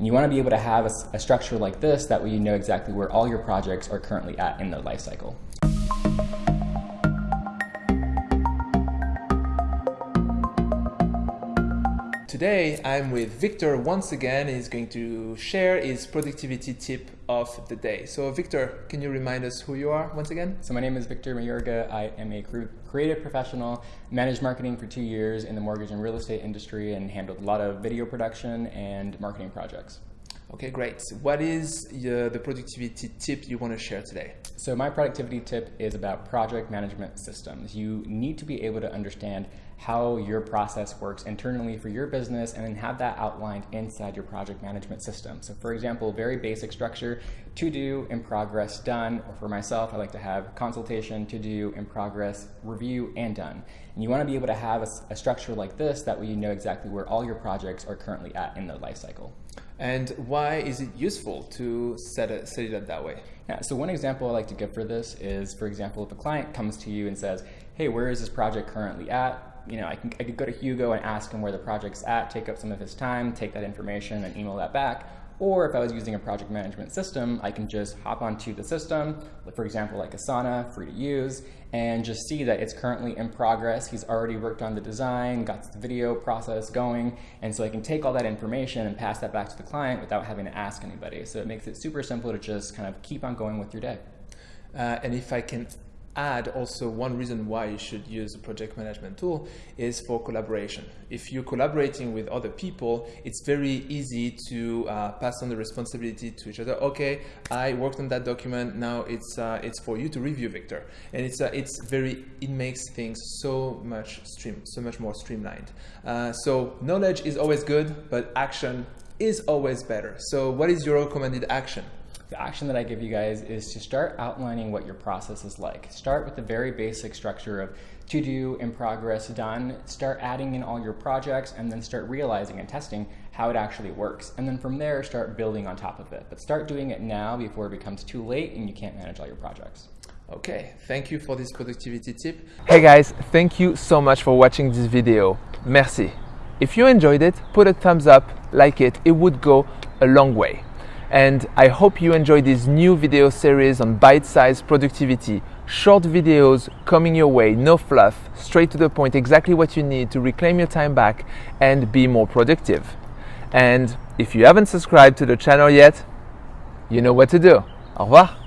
And you want to be able to have a, a structure like this that way you know exactly where all your projects are currently at in their life cycle. Today I'm with Victor once again. He's going to share his productivity tip of the day. So Victor, can you remind us who you are once again? So my name is Victor Mayorga. I am a creative professional, managed marketing for two years in the mortgage and real estate industry and handled a lot of video production and marketing projects. Okay, great. What is uh, the productivity tip you want to share today? So my productivity tip is about project management systems. You need to be able to understand how your process works internally for your business and then have that outlined inside your project management system. So for example, very basic structure, to do, in progress, done, or for myself, I like to have consultation, to do, in progress, review, and done. And you wanna be able to have a, a structure like this, that way you know exactly where all your projects are currently at in their life cycle. And why is it useful to set it, set it up that way? Yeah, so one example I like to give for this is, for example, if a client comes to you and says, hey, where is this project currently at? You know, I, can, I could go to Hugo and ask him where the project's at, take up some of his time, take that information and email that back. Or if I was using a project management system, I can just hop onto the system, for example, like Asana, free to use, and just see that it's currently in progress. He's already worked on the design, got the video process going, and so I can take all that information and pass that back to the client without having to ask anybody. So it makes it super simple to just kind of keep on going with your day. Uh, and if I can add also one reason why you should use a project management tool is for collaboration. If you're collaborating with other people, it's very easy to uh, pass on the responsibility to each other. Okay, I worked on that document. Now it's uh, it's for you to review, Victor. And it's uh, it's very it makes things so much stream so much more streamlined. Uh, so knowledge is always good, but action is always better. So what is your recommended action? The action that I give you guys is to start outlining what your process is like. Start with the very basic structure of to do, in progress, done. Start adding in all your projects and then start realizing and testing how it actually works. And then from there, start building on top of it. But start doing it now before it becomes too late and you can't manage all your projects. Okay, thank you for this productivity tip. Hey guys, thank you so much for watching this video. Merci. If you enjoyed it, put a thumbs up, like it, it would go a long way and I hope you enjoy this new video series on bite-sized productivity. Short videos coming your way, no fluff, straight to the point, exactly what you need to reclaim your time back and be more productive. And if you haven't subscribed to the channel yet, you know what to do. Au revoir.